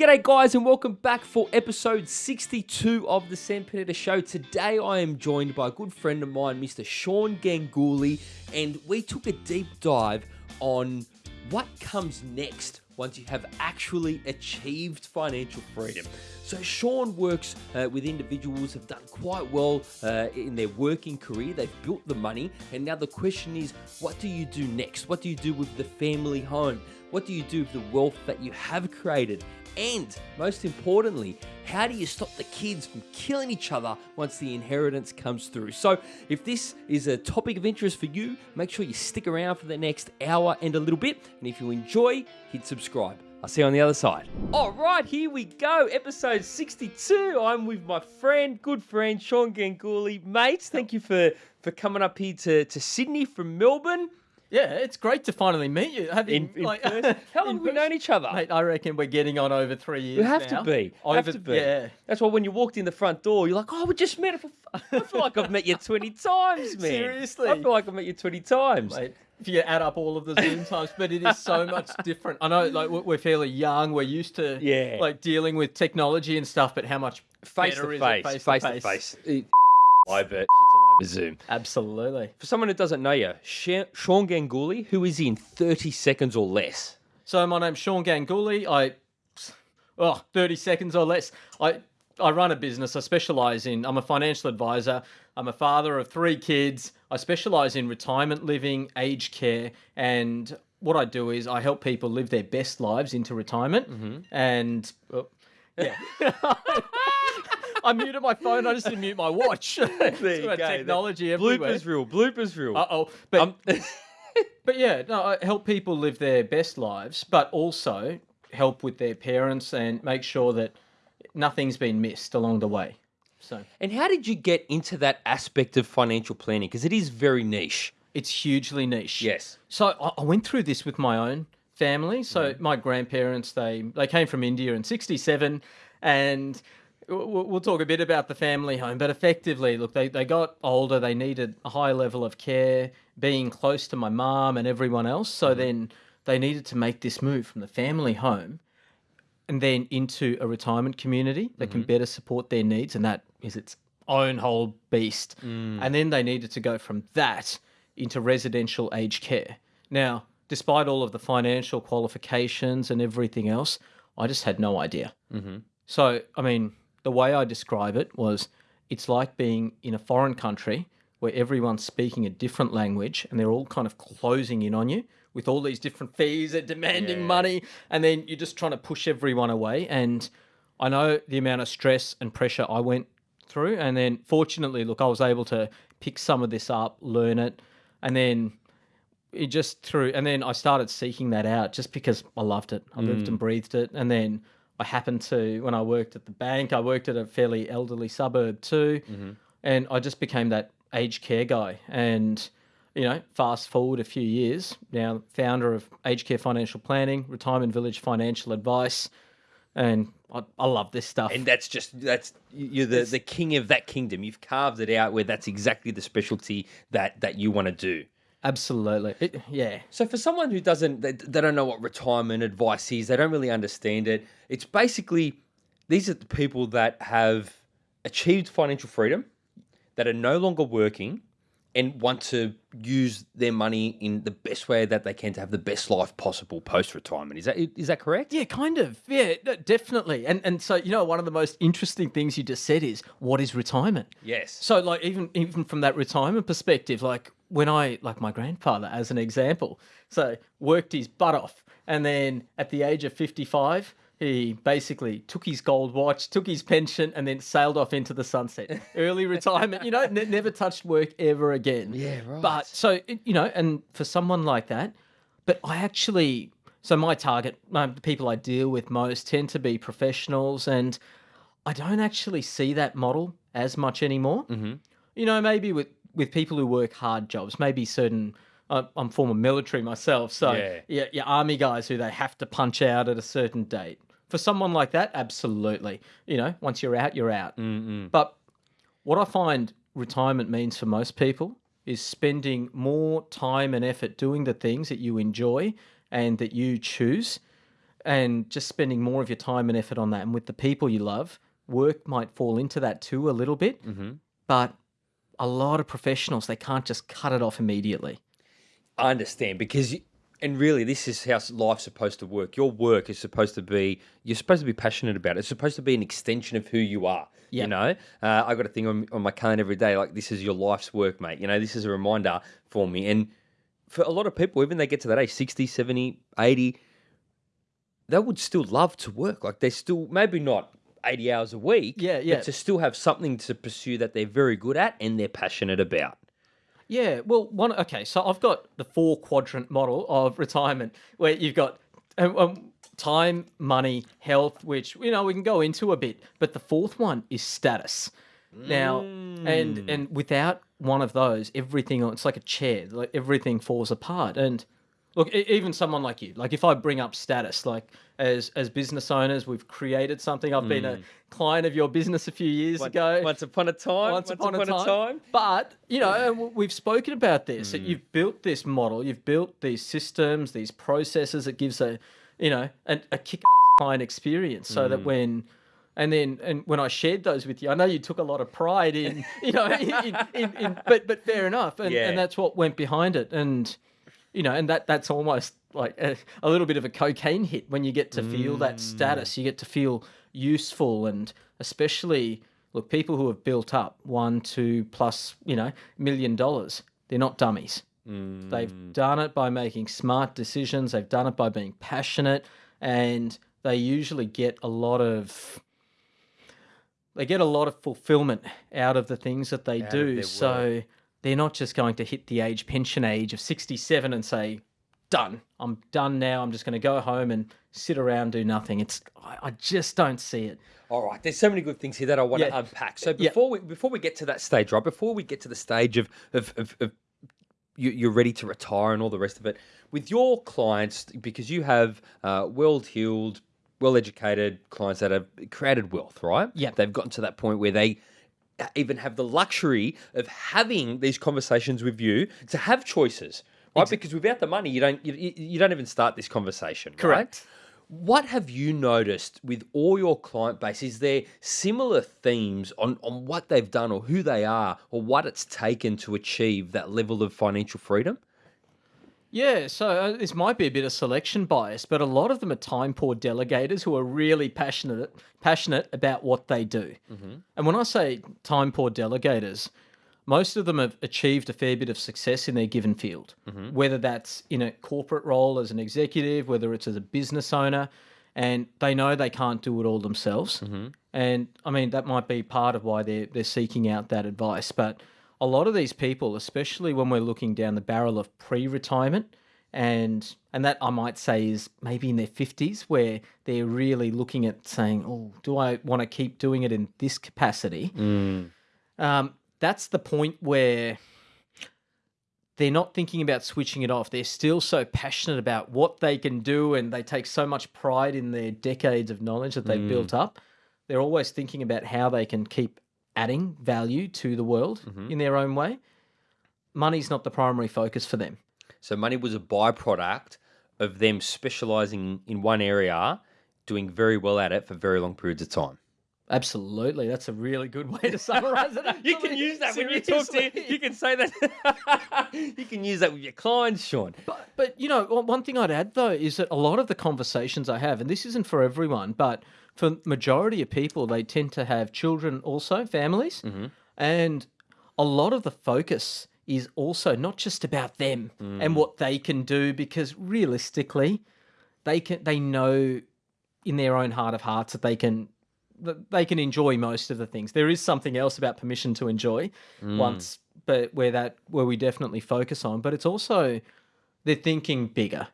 G'day, guys, and welcome back for episode 62 of the Sam Panetta Show. Today, I am joined by a good friend of mine, Mr. Sean Ganguly, and we took a deep dive on what comes next once you have actually achieved financial freedom. So Sean works uh, with individuals who have done quite well uh, in their working career. They've built the money, and now the question is, what do you do next? What do you do with the family home? What do you do with the wealth that you have created? And most importantly, how do you stop the kids from killing each other once the inheritance comes through? So, if this is a topic of interest for you, make sure you stick around for the next hour and a little bit. And if you enjoy, hit subscribe. I'll see you on the other side. All right, here we go. Episode 62. I'm with my friend, good friend, Sean Ganguly. Mates, thank you for, for coming up here to, to Sydney from Melbourne. Yeah, it's great to finally meet you. Having, In, in like. How long have we known each other? Mate, I reckon we're getting on over three years. We have now. to be. Over, have to be. Yeah. That's why when you walked in the front door, you're like, "Oh, we just met." For I feel like I've met you twenty times, man. Seriously? I feel like I've met you twenty times. Mate, if you add up all of the Zoom times, but it is so much different. I know, like we're fairly young. We're used to, Yeah. like dealing with technology and stuff. But how much face better to is face, it face to face. It- Over, shit's Zoom. Absolutely. For someone who doesn't know you, Sean Ganguly, who is in thirty seconds or less. So my name's Sean Ganguly. I, oh, 30 seconds or less. I I run a business. I specialize in. I'm a financial advisor. I'm a father of three kids. I specialize in retirement living, aged care, and what I do is I help people live their best lives into retirement. Mm-hmm. And oh, yeah. I muted my phone. I just didn't mute my watch. there you go. Technology everywhere. Bloopers reel, bloopers reel. Uh oh. But Um, but yeah, no, I help people live their best lives, but also help with their parents and make sure that nothing's been missed along the way. So and how did you get into that aspect of financial planning? Because it is very niche. it's hugely niche. Yes. So I, I went through this with my own family. So my grandparents, they they came from India in '67, and we'll talk a bit about the family home. But effectively, look, they they got older. They needed a high level of care, being close to my mum and everyone else. So mm-hmm. then they needed to make this move from the family home and then into a retirement community that can mm-hmm. better support their needs, and that is its own whole beast. Mm. And then they needed to go from that into residential aged care. Now, despite all of the financial qualifications and everything else, I just had no idea. Mm-hmm. So, I mean, the way I describe it was it's like being in a foreign country where everyone's speaking a different language and they're all kind of closing in on you with all these different fees and demanding money. And then you're just trying to push everyone away. And I know the amount of stress and pressure I went through. And then fortunately, look, I was able to pick some of this up, learn it, and then it just through and then I started seeking that out just because I loved it. I lived mm. and breathed it. And then I happened to when I worked at the bank, I worked at a fairly elderly suburb too. Mm-hmm. And I just became that aged care guy. And you know, fast forward a few years, now founder of Aged Care Financial Planning, Retirement Village Financial Advice, and I, I love this stuff. And that's just that's you're the, the king of that kingdom. You've carved it out where that's exactly the specialty that that you want to do. Absolutely, It- yeah. So for someone who doesn't they, they don't know what retirement advice is, they don't really understand it. It's basically these are the people that have achieved financial freedom, that are no longer working and want to use their money in the best way that they can to have the best life possible post retirement. Is that is that correct? Yeah, kind of. Yeah, definitely. And and so you know, one of the most interesting things you just said is what is retirement? Yes. So like even even from that retirement perspective, like when I like my grandfather as an example, so worked his butt off, and then at the age of fifty five. He basically took his gold watch, took his pension, and then sailed off into the sunset. Early retirement, you know, ne- never touched work ever again. Yeah, right. But so, you know, and for someone like that, but I actually, so my target, uh, the people I deal with most tend to be professionals, and I don't actually see that model as much anymore. Mm-hmm. You know, maybe with with people who work hard jobs, maybe certain. I'm former military myself, so Yeah. yeah, your army guys who they have to punch out at a certain date. For someone like that, absolutely. You know, once you're out, you're out. But what I find retirement means for most people is spending more time and effort doing the things that you enjoy and that you choose and just spending more of your time and effort on that and with the people you love, work might fall into that too a little bit. Mm-hmm. But a lot of professionals, they can't just cut it off immediately. I understand because, you, and really, this is how life's supposed to work. Your work is supposed to be, you're supposed to be passionate about it. It's supposed to be an extension of who you are. You know, uh, I got a thing on, on my calendar every day like, this is your life's work, mate. You know, this is a reminder for me. And for a lot of people, even they get to that age 60, 70, 80, they would still love to work. Like, they still, maybe not 80 hours a week. Yeah, yeah. But to still have something to pursue that they're very good at and they're passionate about. Yeah, well, one okay. So I've got the four quadrant model of retirement where you've got um, um, time, money, health, which you know we can go into a bit, but the fourth one is status. Now, and and without one of those, everything it's like a chair, like everything falls apart. And look, even someone like you, like if I bring up status, like as as business owners, we've created something. I've been a hmm. client of your business a few years ago Once upon a time. once upon, a, time. But you know, w- we've spoken about this. That hmm. you've built this model, you've built these systems, these processes. It gives a, you know, an, a kick-ass client experience, so that hmm. when. And then, and when I shared those with you, I know you took a lot of pride in, you know, in, in, in, in but but fair enough, and, Yeah. and that's what went behind it, and you know, and that that's almost like a, a little bit of a cocaine hit when you get to feel that status. You get to feel useful, and especially look, people who have built up one, two plus, you know, million dollars. They're not dummies. They've done it by making smart decisions. They've done it by being passionate, and they usually get a lot of they get a lot of fulfillment out of the things that they of do. So they're not just going to hit the age pension age of 67 and say, done. I'm done now. I'm just going to go home and sit around, do nothing. It's I, I just don't see it. All right, there's so many good things here that I want to unpack. So Yeah. before we before we get to that stage, right? Before we get to the stage of of, of, of you, you're ready to retire and all the rest of it, with your clients, because you have uh, well-heeled, well-educated clients that have created wealth, right? Yeah. they've gotten to that point where they even have the luxury of having these conversations with you to have choices, right? Because without the money, you don't you, you don't even start this conversation. right? Correct. What have you noticed with all your client base? Is there similar themes on, on what they've done or who they are or what it's taken to achieve that level of financial freedom? Yeah, so uh, this might be a bit of selection bias, but a lot of them are time poor delegators who are really passionate passionate about what they do. Mm-hmm. And when I say time poor delegators, most of them have achieved a fair bit of success in their given field, mm-hmm. whether that's in a corporate role as an executive, whether it's as a business owner, and they know they can't do it all themselves. Mm-hmm. And I mean, that might be part of why they're, they're seeking out that advice. But a lot of these people, especially when we're looking down the barrel of pre retirement, and and that I might say is maybe in their 50s, where they're really looking at saying, oh, do I want to keep doing it in this capacity? Um, that's the point where they're not thinking about switching it off. They're still so passionate about what they can do and they take so much pride in their decades of knowledge that they've built up. They're always thinking about how they can keep adding value to the world mm-hmm. in their own way. Money's not the primary focus for them. So money was a byproduct of them specializing in one area, doing very well at it for very long periods of time. Absolutely. That's a really good way to summarize it. You can use that when you talk to you can say that you can use that with your clients, Sean. But, but you know, one thing I'd add though is that a lot of the conversations I have, and this isn't for everyone, but for majority of people, they tend to have children also, families, mm-hmm. and a lot of the focus is also not just about them mm. and what they can do, because realistically, they can they know in their own heart of hearts that they can they can enjoy most of the things. There is something else about permission to enjoy mm. once, but where that where we definitely focus on. But it's also they're thinking bigger.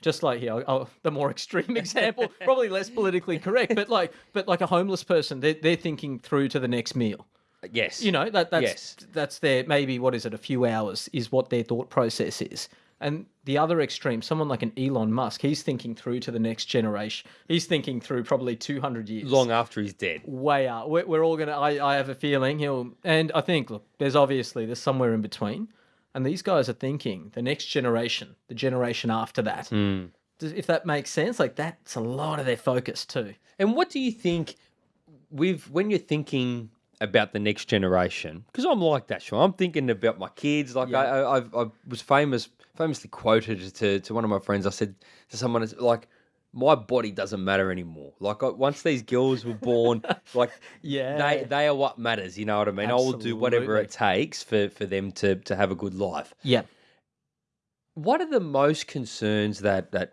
Just like here, oh, the more extreme example, probably less politically correct, but like, but like a homeless person, they're, they're thinking through to the next meal. Uh, yes. You know that that's Yes. that's their maybe what is it? A few hours is what their thought process is. And the other extreme, someone like an Elon Musk, he's thinking through to the next generation. He's thinking through probably two hundred years long after he's dead. way out. We're, we're all gonna. I, I have a feeling he'll. And I think look, there's obviously there's somewhere in between, and these guys are thinking the next generation, the generation after that. Hmm. Does- If that makes sense, like that's a lot of their focus too. And what do you think with when you're thinking about the next generation? Because I'm like that, Sean. I'm thinking about my kids. Like I, I, I've, I was famous, famously quoted to to one of my friends. I said to someone, like. My body doesn't matter anymore. Like I, once these girls were born, like Yeah. they they are what matters. You know what I mean? I will do whatever it takes for for them to to have a good life. Yeah. What are the most concerns that that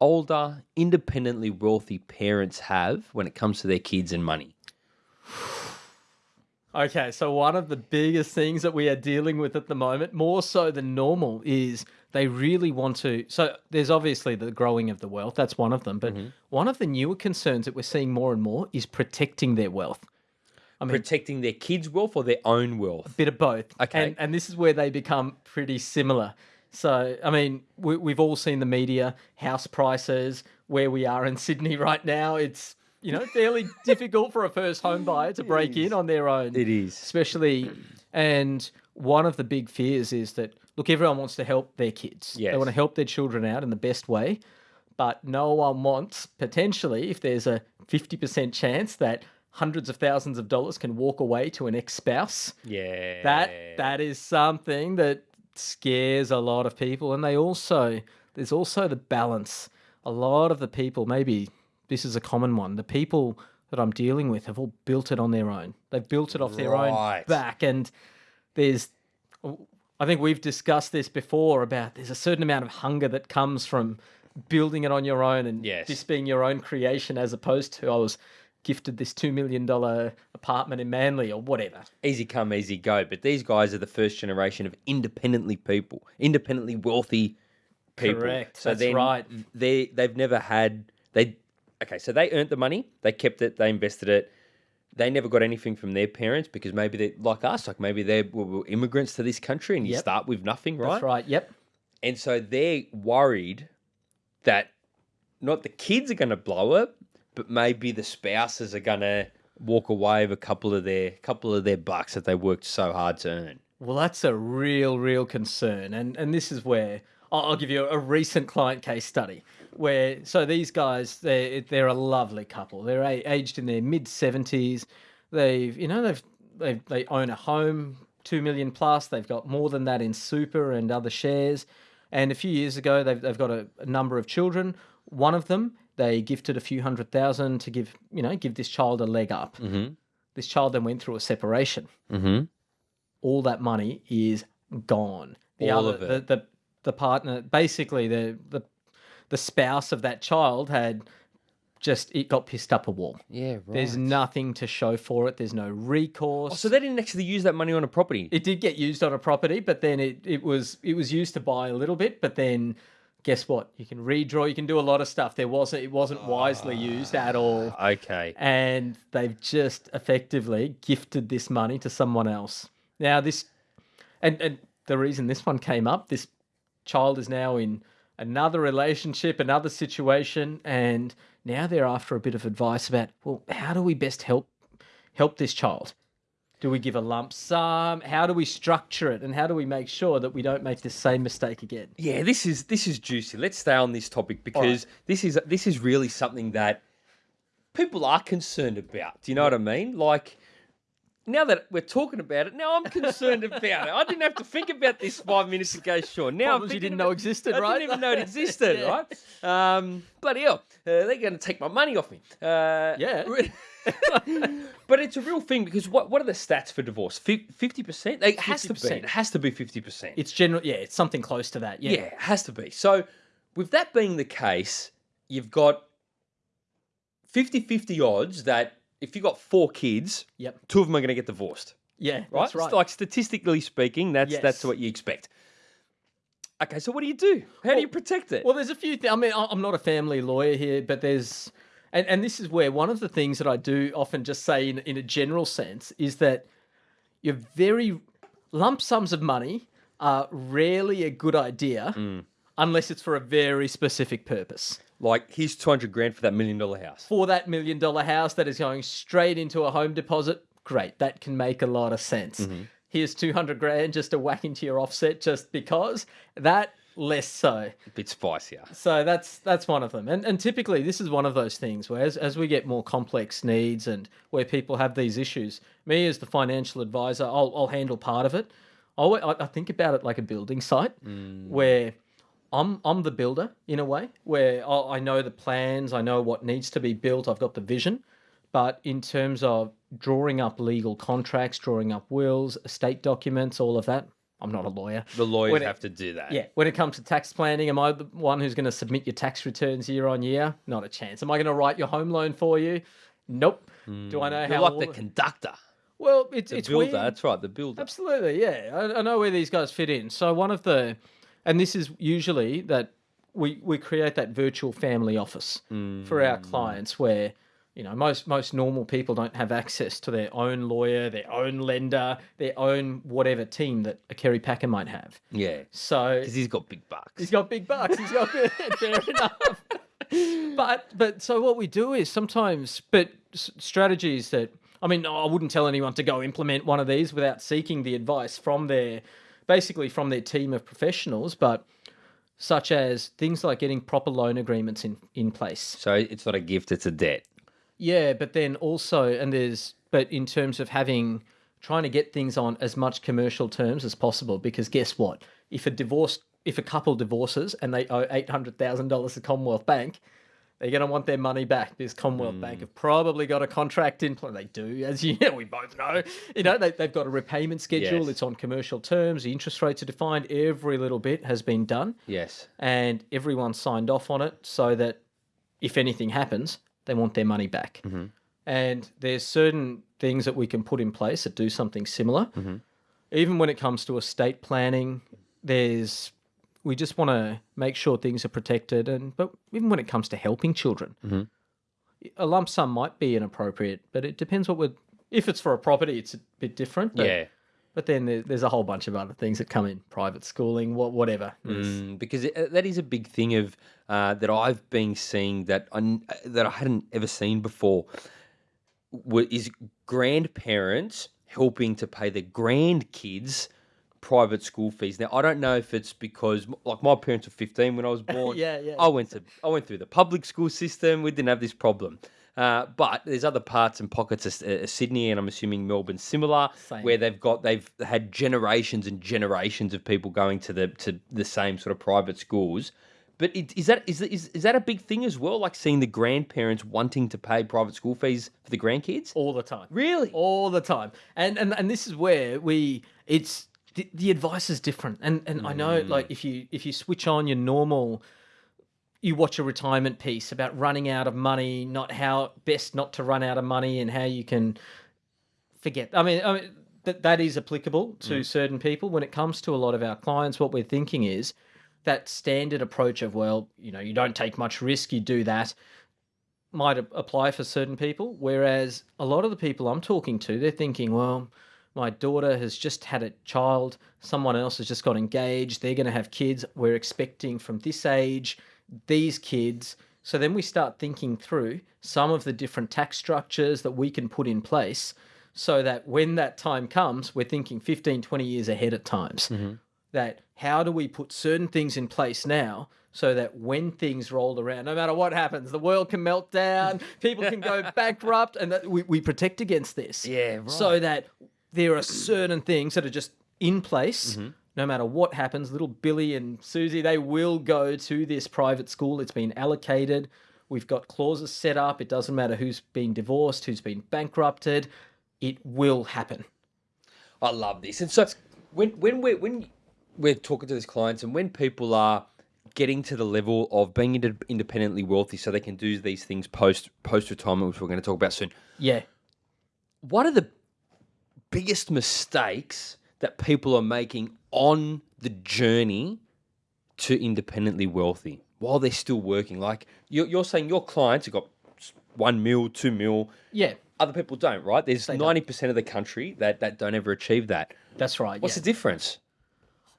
older, independently wealthy parents have when it comes to their kids and money? Okay, so one of the biggest things that we are dealing with at the moment, more so than normal, is they really want to. So there's obviously the growing of the wealth, that's one of them. But mm-hmm. one of the newer concerns that we're seeing more and more is protecting their wealth. I mean, Protecting their kids' wealth or their own wealth? A bit of both. Okay. And, and this is where they become pretty similar. So, I mean, we, we've all seen the media, house prices, where we are in Sydney right now. It's, you know, fairly difficult for a first home buyer to break in on their own. It is. Especially, and one of the big fears is that, look, everyone wants to help their kids. They want to help their children out in the best way. But no one wants, potentially, if there's a 50% chance that hundreds of thousands of dollars can walk away to an ex spouse Yeah. that that is something that scares a lot of people and they also there's also the balance a lot of the people maybe this is a common one the people that i'm dealing with have all built it on their own they've built it off their Right. own back and there's i think we've discussed this before about there's a certain amount of hunger that comes from building it on your own and Yes. this being your own creation as opposed to i was gifted this $2 million apartment in manly or whatever easy come, easy go. But these guys are the first generation of independently people, independently wealthy people. Correct, So that's right. They they've never had they. Okay, so they earned the money, they kept it, they invested it. They never got anything from their parents because maybe they like us, like maybe they were, immigrants to this country, and you Yep. start with nothing, right? That's right. Yep. And so they're worried that not the kids are going to blow it, but maybe the spouses are going to walk away with a couple of their couple of their bucks that they worked so hard to earn. Well, that's a real, real concern, and and this is where I'll, give you a recent client case study where so these guys they they're a lovely couple. They're a, aged in their mid seventies. They've you know they've they they own a home two million plus. They've got more than that in super and other shares. And a few years ago, they've they've got a, a number of children. One of them they gifted a few hundred thousand to give you know give this child a leg up. Mm-hmm. This child then went through a separation Mm-hmm. all that money is gone. The All other, of it. The, the the partner, basically the the the spouse of that child had just it got pissed up a wall. Yeah, right. There's nothing to show for it. There's no recourse. Oh, so they didn't actually use that money on a property. it did get used on a property, but then it, it was it was used to buy a little bit, but then guess what? You can redraw, you can do a lot of stuff. There wasn't it wasn't wisely ah, used at all. okay. and they've just effectively gifted this money to someone else. Now this, and and the reason this one came up, this child is now in another relationship, another situation, and now they're after a bit of advice about well, how do we best help help this child? Do we give a lump sum? How do we structure it, and how do we make sure that we don't make the same mistake again? Yeah, this is this is juicy. Let's stay on this topic because this is this is really something that people are concerned about. Do you know what I mean? Like now that we're talking about it, now I'm concerned about it. I didn't have to think about this five minutes ago, Sean. Now I'm Problems you didn't know about- existed, right? I didn't even know it existed, Yeah. right? Um, bloody hell, uh, they're going to take my money off me. Uh, Yeah. but it's a real thing because what what are the stats for divorce? Fifty percent? It has to be. 50%. It has to be fifty percent. It's general, yeah, it's something close to that. Yeah. Yeah, it has to be. So, with that being the case, you've got 50 50 odds that if you've got four kids, Yep. two of them are going to get divorced, Yeah, right? that's right. Like statistically speaking, that's that's what you expect. Okay, so what do you do? How do you protect it? Well, there's a few. Th- I mean, I'm not a family lawyer here, but there's, and, and this is where one of the things that I do often just say in in a general sense is that you're very lump sums of money are rarely a good idea Mm. unless it's for a very specific purpose. Like, here's 200 grand for that million dollar house. For that million dollar house that is going straight into a home deposit, great, that can make a lot of sense. Mm-hmm. Here's 200 grand just to whack into your offset just because that less so. A bit spicier. So that's that's one of them. And and typically this is one of those things where as, as we get more complex needs and where people have these issues, me as the financial advisor, I'll I'll handle part of it. I'll, I I think about it like a building site where I'm I'm the builder in a way where i I know the plans, I know what needs to be built, I've got the vision. But in terms of drawing up legal contracts, drawing up wills, estate documents, all of that, I'm not a lawyer. The lawyers When it- have to do that. Yeah, when it comes to tax planning, am I the one who's going to submit your tax returns year on year? Not a chance. Am I going to write your home loan for you? Nope. Do I hmm. know You're how? like all the- conductor. well, it's The it's builder. weird. That's right. The builder. Absolutely, yeah. I, I know where these guys fit in. So one of the, and this is usually that we we create that virtual family office for our mm. clients where. You know, most most normal people don't have access to their own lawyer, their own lender, their own whatever team that a Kerry Packer might have. Yeah. So Because he's got big bucks. He's got big bucks. He's got fair enough. But but so what we do is sometimes, but strategies that I mean, I wouldn't tell anyone to go implement one of these without seeking the advice from their, basically from their team of professionals. But such as things like getting proper loan agreements in in place. So it's not a gift, it's a debt. Yeah, but then also, and there's, but in terms of having, trying to get things on as much commercial terms as possible, because guess what? If a divorce, if a couple divorces and they owe eight hundred thousand dollars to Commonwealth Bank, they're going to want their money back because Commonwealth Bank hmm. have probably got a contract in place. They do, as you know, we both know. You know, they, they've got a repayment schedule. Yes. It's on commercial terms. The interest rates are defined. Every little bit has been done Yes. and everyone signed off on it so that if anything happens, they want their money back. Mm-hmm. And there's certain things that we can put in place that do something similar. Mm-hmm. Even when it comes to estate planning, there's we just want to make sure things are protected and but even when it comes to helping children a lump sum might be inappropriate but it depends what we're if it's for a property it's a bit different but, yeah. but then there, there's a whole bunch of other things that come in private schooling what whatever Mm, because it, that is a big thing of uh, that I've been seeing that I, that I hadn't ever seen before. Is grandparents helping to pay their grandkids private school fees? Now I don't know if it's because like my parents were fifteen when I was born. Yeah, yeah. I went to I went through the public school system. We didn't have this problem. Uh, but there's other parts and pockets of uh, Sydney, and I'm assuming Melbourne similar, Same. where they've got they've had generations and generations of people going to the to the same sort of private schools. But it, is that is, is is that a big thing as well? Like seeing the grandparents wanting to pay private school fees for the grandkids? all the time Really? all the time and and and this is where we it's the, the advice is different. And and i know mm. like if you if you switch on your normal you watch a retirement piece about running out of money not how best not to run out of money and how you can forget. I mean, I mean that that is applicable to mm. certain people. When it comes to a lot of our clients what we're thinking is that standard approach of well you know you don't take much risk you do that might apply for certain people. Whereas a lot of the people I'm talking to, they're thinking, well, my daughter has just had a child, someone else has just got engaged, they're going to have kids, we're expecting from this age, these kids. So then we start thinking through some of the different tax structures that we can put in place so that when that time comes, we're thinking 15, 20 years ahead at times. Mm-hmm. That how do we put certain things in place now so that when things roll around, no matter what happens, the world can melt down, people can go bankrupt, and that we, we protect against this. Yeah, right. So that there are certain things that are just in place. Mm-hmm. No matter what happens, little Billy and Susie, they will go to this private school. It's been allocated. We've got clauses set up. It doesn't matter who's been divorced, who's been bankrupted. It will happen. I love this. And so when when we're when we're talking to these clients and when people are getting to the level of being inde- independently wealthy so they can do these things post post retirement, which we're going to talk about soon. Yeah. What are the biggest mistakes that people are making on the journey to independently wealthy while they're still working? Like you're, you're saying your clients have got one mil, two mil. Yeah. Other people don't, right? There's ninety percent of the country that, that don't ever achieve that. That's right. What's yeah. the difference?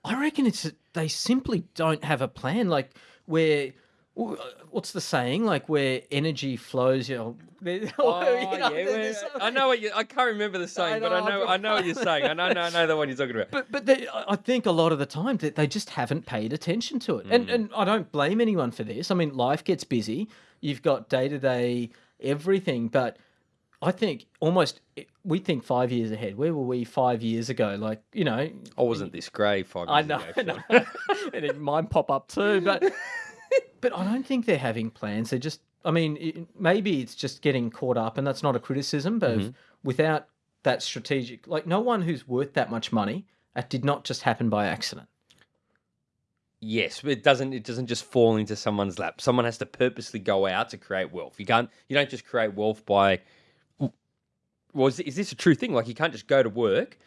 I reckon it's they simply don't have a plan. Like where uh, what's the saying? Like where energy flows, you know. Oh, you know, yeah, there's well, some- I know what you. I can't remember the saying, but I know, know. I've I know what you're saying. I know. I know, I know the one you're talking about. But but they, I I think a lot of the time that they just haven't paid attention to it, and Mm. and I don't blame anyone for this. I mean, life gets busy. You've got day to day everything, but I think almost we think five years ahead. Where were we five years ago? Like you know, I wasn't this grey five years I know, ago. I know. and it might pop up too, but but I don't think they're having plans. They're just, I mean, it, maybe it's just getting caught up, and that's not a criticism, but Mm-hmm. without that strategic, like no one who's worth that much money, that did not just happen by accident. Yes, but it doesn't. It doesn't just fall into someone's lap. Someone has to purposely go out to create wealth. You can't. You don't just create wealth by. Well, is, is this a true thing? Like you can't just go to work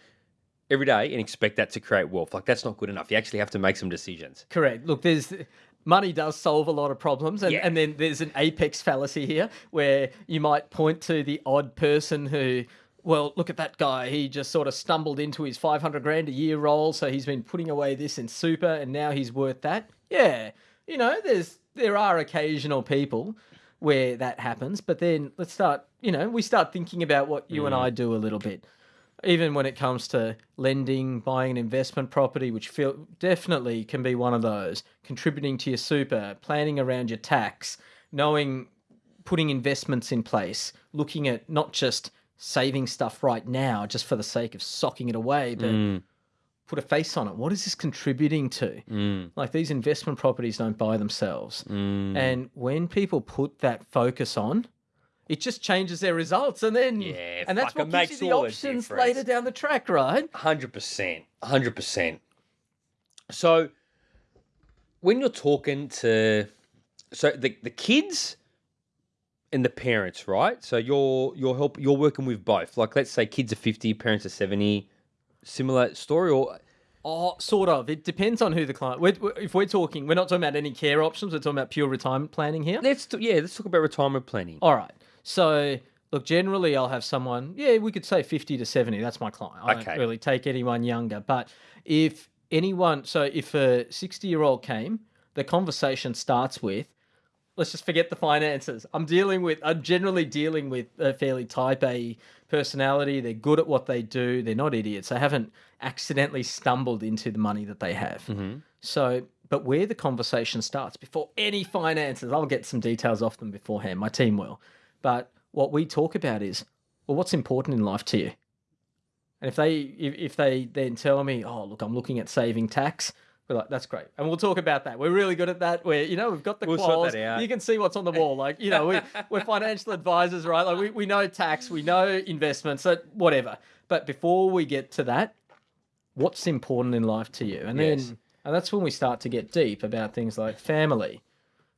every day and expect that to create wealth. Like that's not good enough. You actually have to make some decisions. Correct. Look, there's money does solve a lot of problems, and, Yeah. and then there's an apex fallacy here where you might point to the odd person who, well, look at that guy. He just sort of stumbled into his 500 grand a year role, so he's been putting away this in super, and now he's worth that. Yeah, you know, there's there are occasional people where that happens, but then let's start. You know, we start thinking about what you and mm. I do a little bit even when it comes to lending, buying an investment property, which feel definitely can be one of those, contributing to your super, planning around your tax, knowing putting investments in place, looking at not just saving stuff right now just for the sake of socking it away, but mm. put a face on it. What is this contributing to? Mm. Like these investment properties don't buy themselves. Mm. And when people put that focus on, it just changes their results, and then Yeah, and that's what gives makes you the options later down the track, right? Hundred percent, hundred percent. So, when you're talking to, so the the kids and the parents, right? So you're you're help you're working with both. Like, let's say kids are fifty, parents are seventy. Similar story, or Oh, sort of. It depends on who the client. We're, we're- if we're talking, we're not talking about any care options. We're talking about pure retirement planning here. let's t- yeah, let's talk about retirement planning. All right. So, look, generally, I'll have someone. Yeah, we could say fifty to seventy. That's my client. I Okay. don't really take anyone younger. But if anyone, so if a sixty-year-old came, the conversation starts with, let's just forget the finances. I'm dealing with. I'm generally dealing with a fairly type A personality. They're good at what they do. They're not idiots. They haven't accidentally stumbled into the money that they have. Mm-hmm. So, but where the conversation starts before any finances, I'll get some details off them beforehand. My team will. But what we talk about is, well, what's important in life to you? And if they if, if they then tell me, oh, look, I'm looking at saving tax, we're like, that's great. And we'll talk about that. We're really good at that. Where, you know, we've got the We'll quals. You can see what's on the wall. Like, you know, we, we're financial advisors, right? Like we, we know tax, we know investments, whatever. But before we get to that, what's important in life to you? And Yes. then and that's when we start to get deep about things like family.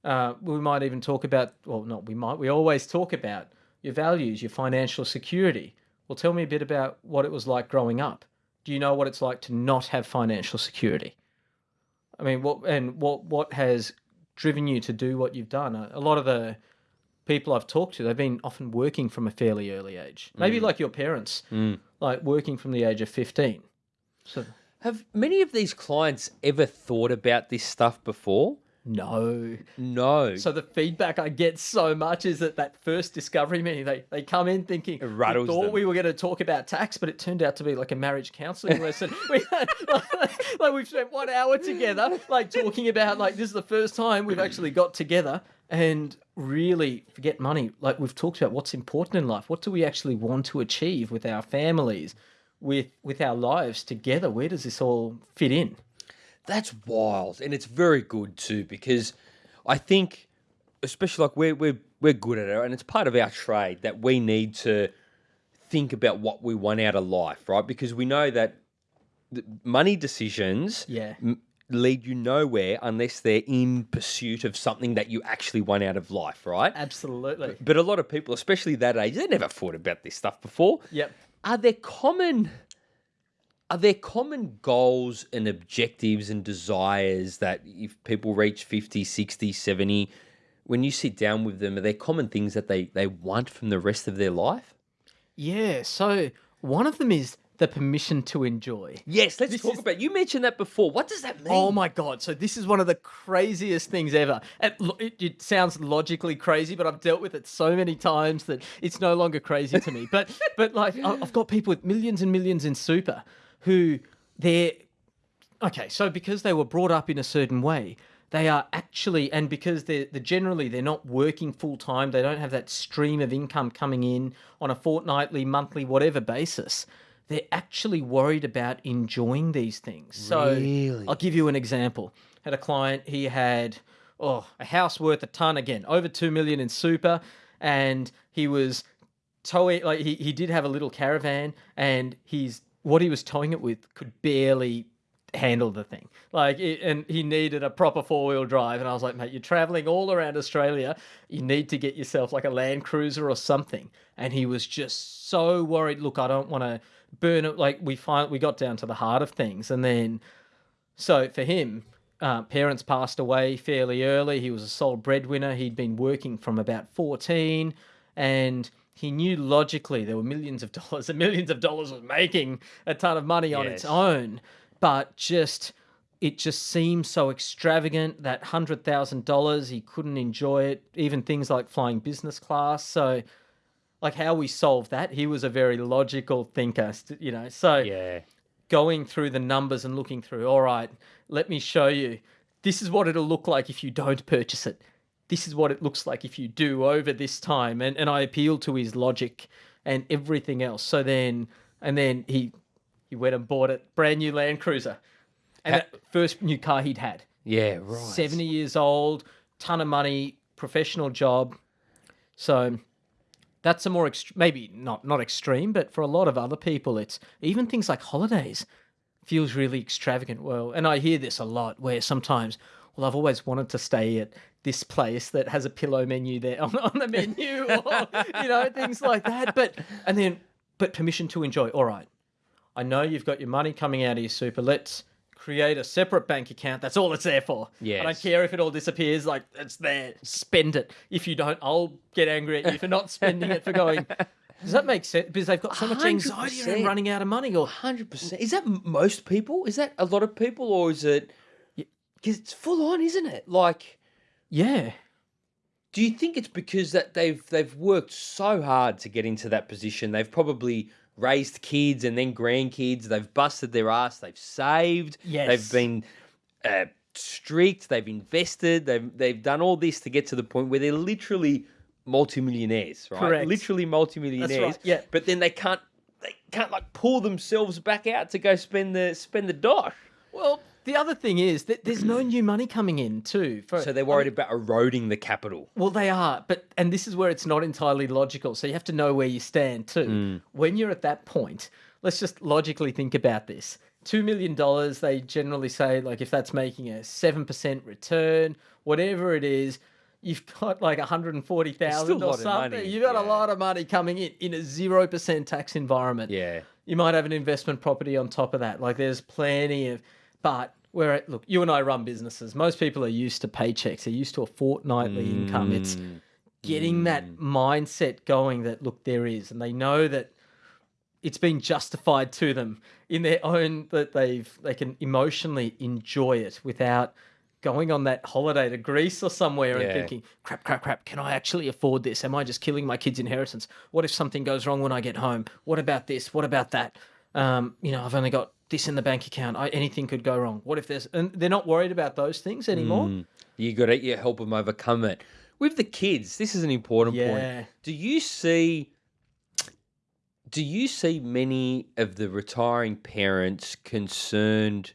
Uh, we might even talk about, well, not we might, we always talk about your values, your financial security. Well, tell me a bit about what it was like growing up. Do you know what it's like to not have financial security? I mean, what and what what has driven you to do what you've done? A, a lot of the people I've talked to, they've been often working from a fairly early age. Maybe like your parents, like working from the age of fifteen. So Have many of these clients ever thought about this stuff before? No. No. So the feedback I get so much is that that first discovery meeting, they, they come in thinking, we rattles thought them. we were going to talk about tax, but it turned out to be like a marriage counselling lesson. We had, like, like we've spent one hour together, like talking about like this is the first time we've actually got together and really forget money. Like we've talked about what's important in life. What do we actually want to achieve with our families, with with our lives together? Where does this all fit in? That's wild, and it's very good too because I think, especially like we're we're we're good at it, and it's part of our trade that we need to think about what we want out of life, right? Because we know that money decisions Yeah. m- lead you nowhere unless they're in pursuit of something that you actually want out of life, right? Absolutely. But a lot of people, especially that age, they never thought about this stuff before. Yep. Are there common are there common goals and objectives and desires that if people reach 50, 60, 70, when you sit down with them, are there common things that they, they want from the rest of their life? Yeah, so one of them is the permission to enjoy. Yes, let's This talk is- about. You mentioned that before. What does that oh mean? Oh my god! So this is one of the craziest things ever. Lo- it, it sounds logically crazy, but I've dealt with it so many times that it's no longer crazy to me. But but like I've got people with millions and millions in super who they're okay. So because they were brought up in a certain way, they are actually and because they're, they're generally they're not working full time. They don't have that stream of income coming in on a fortnightly, monthly, whatever basis. They're actually worried about enjoying these things. So Really? I'll give you an example. Had a client, he had oh, a house worth a ton again, over 2 million in super and he was towing like he, he did have a little caravan and he's what he was towing it with could barely handle the thing. Like it, and he needed a proper four-wheel drive and I was like, "Mate, you're traveling all around Australia. You need to get yourself like a Land Cruiser or something." And he was just so worried, "Look, I don't want to burn it like we find we got down to the heart of things and then so for him, uh, parents passed away fairly early. He was a sole breadwinner. He'd been working from about 14 and he knew logically there were millions of dollars and millions of dollars was making a ton of money on its own. But just, it just seemed so extravagant that $100,000, he couldn't enjoy it, even things like flying business class. So, like how we solved that, he was a very logical thinker, you know. So, Yeah. going through the numbers and looking through, all right, let me show you. This is what it'll look like if you don't purchase it. This is what it looks like if you do over this time. And and I appealed to his logic and everything else. So then and then he he went and bought it, brand new Land Cruiser. And Ha- that first new car he'd had. Yeah. Right. 70 years old, ton of money, professional job. So that's a more ext- maybe not not extreme, but for a lot of other people, it's even things like holidays feels really extravagant. Well, and I hear this a lot where sometimes, well, I've always wanted to stay at this place that has a pillow menu there on, on the menu, or you know things like that. But and then, but permission to enjoy. All right, I know you've got your money coming out of your super. Let's create a separate bank account. That's all it's there for. Yeah. I don't care if it all disappears. Like it's there. Spend it. If you don't, I'll get angry at you for not spending it. For going. Does that make sense? Because they've got so much anxiety around running out of money. Or Hundred percent. Is that most people? Is that a lot of people, or is it? Because it's full on, isn't it? Like, yeah, do you think it's because that they've they've worked so hard to get into that position? They've probably raised kids and then grandkids. They've busted their ass. They've saved. Yes. They've been uh, streaked. They've invested. They've they've done all this to get to the point where they're literally multimillionaires, right? Correct. Literally multimillionaires. yeah. But then they can't they can't like pull themselves back out to go spend the spend the dosh. Well, the other thing is that there's no new money coming in too. For, So they're worried about eroding the capital. Well, they are, but and this is where it's not entirely logical. So you have to know where you stand too. Hmm. When you're at that point, let's just logically think about this. Two million dollars, they generally say, like if that's making a seven percent return, whatever it is, you've got like a hundred and forty thousand Still or something. You've got yeah. a lot of money coming in in a zero percent tax environment. Yeah. You might have an investment property on top of that. Like there's plenty of, but where look, you and I run businesses. Most people are used to paychecks. They're used to a fortnightly mm. income. It's getting that mm. mindset going that look there is, and they know that it's been justified to them in their own that they've they can emotionally enjoy it without going on that holiday to Greece or somewhere Yeah. and thinking, crap, crap, crap, can I actually afford this? Am I just killing my kid's inheritance? What if something goes wrong when I get home? What about this? What about that? Um, you know, I've only got this in the bank account. I, anything could go wrong. What if there's, and they're not worried about those things anymore. You got to you help them overcome it. With the kids, this is an important Yeah. point. Do you see? Do you see many of the retiring parents concerned?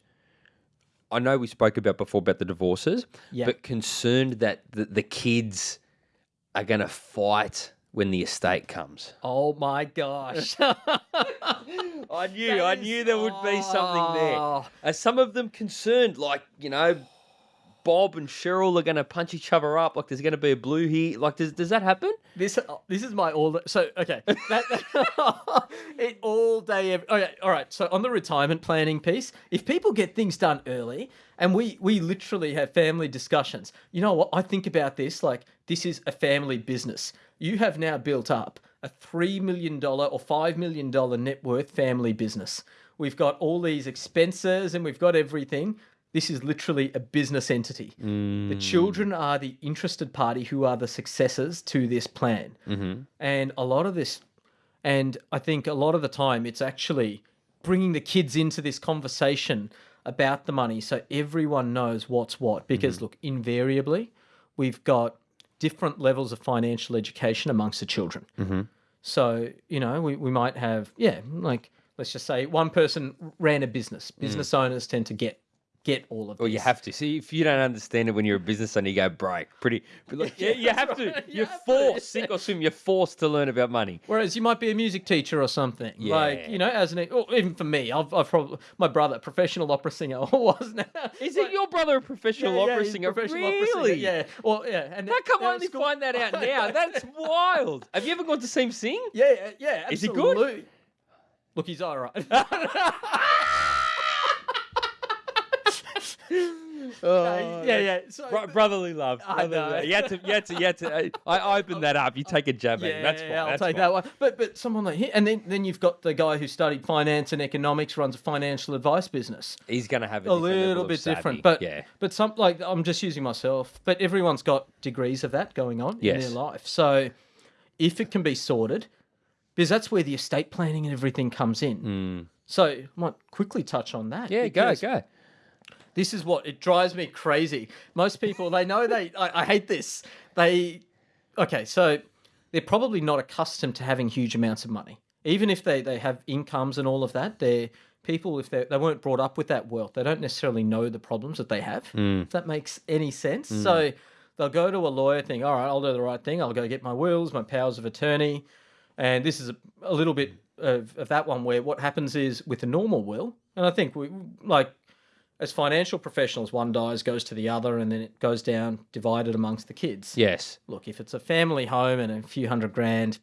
I know we spoke about before about the divorces, Yeah. but concerned that the, the kids are going to fight when the estate comes. Oh my gosh. I knew, I knew there would be something there. Oh. Are some of them concerned, like you know, Bob and Cheryl are going to punch each other up? Like there's going to be a blue here? Like does does that happen? This uh, this is my all. So okay, that, that- it all day. Every, okay, oh, all right. So on the retirement planning piece, if people get things done early, and we we literally have family discussions. You know what? I think about this like this is a family business. You have now built up a $3 million or $5 million net worth family business. We've got all these expenses and we've got everything. This is literally a business entity. The mm. children are the interested party who are the successors to this plan. Mm-hmm. And a lot of this, and I think a lot of the time, it's actually bringing the kids into this conversation about the money so everyone knows what's what. Because, mm-hmm. look, invariably, we've got different levels of financial education amongst the children. Mm-hmm. So, you know, we, we might have, yeah, like, let's just say one person ran a business. Business mm. owners tend to get get all of it. Well, you have to see if you don't understand it when you're a business owner, you go break. Pretty, like, yeah, you have to. right, you You're to. forced, sink or swim. You're forced to learn about money. Whereas you might be a music teacher or something. Yeah. Like, you know, as an, or even for me, I've, I've probably, my brother, professional opera singer, was now. Is it your brother a professional Yeah, yeah, opera a singer? professional really? opera singer, Yeah. Well, yeah. And How come I only school- find that out now? That's wild. Have you ever gone to see him sing? Yeah, yeah, yeah. Is he good? absolutely. Look, he's all right. Oh, yeah, yeah. So, Bro- brotherly love. I brotherly know. love. You had to, you had to, you had to. I opened that up. You take a jab at him. That's fine. I'll that's take fine. that one. But but someone like him, and then then you've got the guy who studied finance and economics, runs a financial advice business. He's going to have a, A little bit different, but yeah, but some like I'm just using myself. But everyone's got degrees of that going on in their life. So if it can be sorted, because that's where the estate planning and everything comes in. Hmm. So I might quickly touch on that. Yeah. Go, go. This is what it drives me crazy. Most people they know they I, I hate this. They okay, so they're probably not accustomed to having huge amounts of money. Even if they, they have incomes and all of that, they're people if they they weren't brought up with that wealth, they don't necessarily know the problems that they have. Mm. If that makes any sense. Mm. So they'll go to a lawyer, think, all right, I'll do the right thing. I'll go get my wills, my powers of attorney. And this is a, a little bit of, of that one where what happens is with a normal will, and I think we like as financial professionals, one dies, goes to the other, and then it goes down divided amongst the kids. Yes. Look, if it's a family home and a few hundred grand,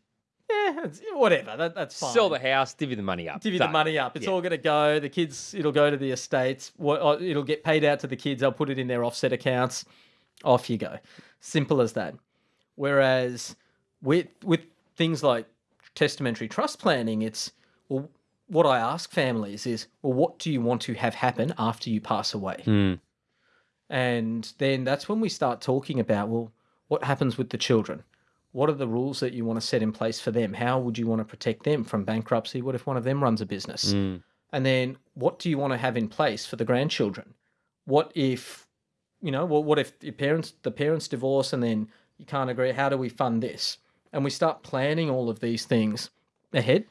yeah, it's, whatever. That, that's fine. Sell the house, divvy the money up. Divvy the money up. It's Yeah. all going to go. The kids, it'll go to the estates. What uh, it'll get paid out to the kids. They'll put it in their offset accounts. Off you go. Simple as that. Whereas with with things like testamentary trust planning, it's well, what I ask families is, well, what do you want to have happen after you pass away? Hmm. And then that's when we start talking about, well, what happens with the children? What are the rules that you want to set in place for them? How would you want to protect them from bankruptcy? What if one of them runs a business? Mm. And then what do you want to have in place for the grandchildren? What if, you know, what, what if your parents, the parents divorce and then you can't agree? How do we fund this? And we start planning all of these things ahead.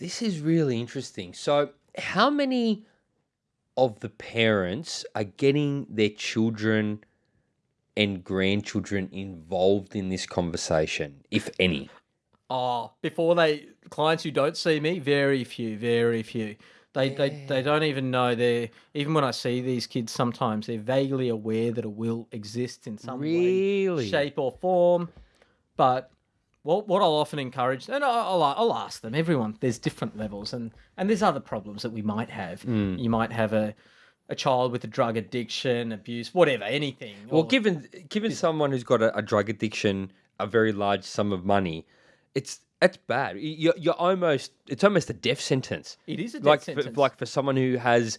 This is really interesting. So, how many of the parents are getting their children and grandchildren involved in this conversation, if any? Oh, before they clients who don't see me, very few, very few. They they they don't even know they're even when I see these kids sometimes they're vaguely aware that a will exists in some Really? way, shape or form. But what what I'll often encourage and I'll, I'll ask them, everyone there's different levels and and there's other problems that we might have. Hmm. You might have a a child with a drug addiction, abuse, whatever, anything. Well, given given someone who's got a, a drug addiction, a very large sum of money, it's that's bad. You're, you're almost it's almost a death sentence. it is a death like sentence. For, like for someone who has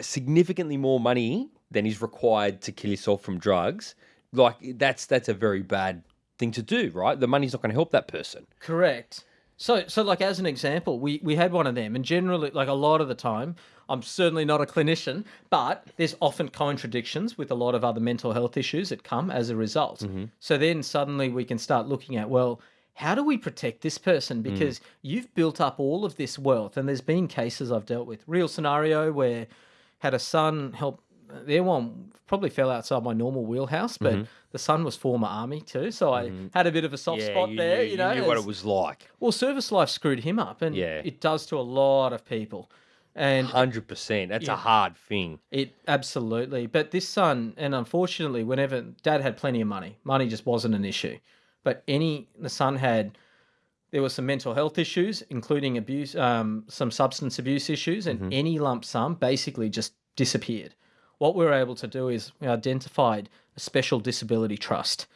significantly more money than is required to kill yourself from drugs, like that's that's a very bad thing to do, right? The money's not going to help that person. Correct. So, so like as an example, we we had one of them, and generally, like a lot of the time, I'm certainly not a clinician, but there's often contradictions with a lot of other mental health issues that come as a result. Mm-hmm. So then suddenly we can start looking at well. How do we protect this person? Mm. Because you've built up all of this wealth, and there's been cases I've dealt with. Real scenario where had a son help. Their one probably fell outside my normal wheelhouse, but mm-hmm. the son was former army too, so I mm-hmm. had a bit of a soft spot there. You, know, knew what it was like. well, service life screwed him up, and Yeah. it does to a lot of people. And Hundred percent. That's Yeah. a hard thing. it absolutely, but this son, and unfortunately, whenever dad had plenty of money, money just wasn't an issue. But any the son had, there were some mental health issues, including abuse, um, some substance abuse issues, and mm-hmm. any lump sum basically just disappeared. What we were able to do is we identified a special disability trust,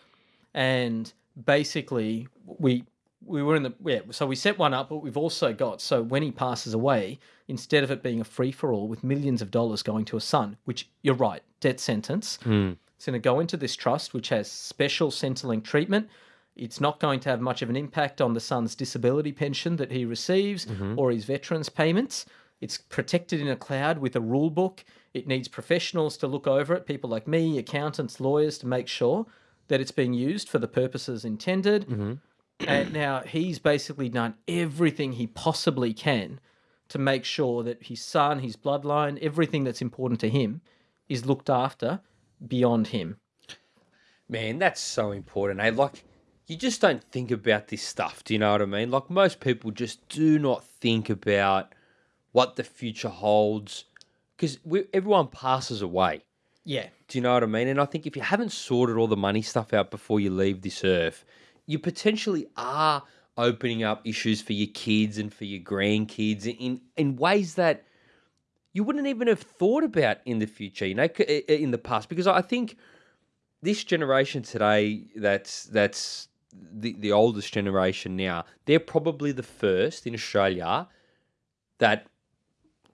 and basically we we were in the yeah. So we set one up, but we've also got so when he passes away, instead of it being a free for all with millions of dollars going to a son, which you're right, death sentence, hmm. it's going to go into this trust, which has special Centrelink treatment. It's not going to have much of an impact on the son's disability pension that he receives mm-hmm. or his veterans payments. It's protected in a cloud with a rule book. It needs professionals to look over it, people like me, accountants, lawyers, to make sure that it's being used for the purposes intended. And now he's basically done everything he possibly can to make sure that his son, his bloodline, everything that's important to him is looked after beyond him. Man, that's so important. Eh? Like, you just don't think about this stuff. Do you know what I mean? Like, most people just do not think about what the future holds because everyone passes away. Yeah. Do you know what I mean? And I think if you haven't sorted all the money stuff out before you leave this earth, you potentially are opening up issues for your kids and for your grandkids in in ways that you wouldn't even have thought about in the future, you know, in the past. Because I think this generation today, that's that's the the oldest generation now, they're probably the first in Australia that